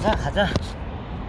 가자 가자.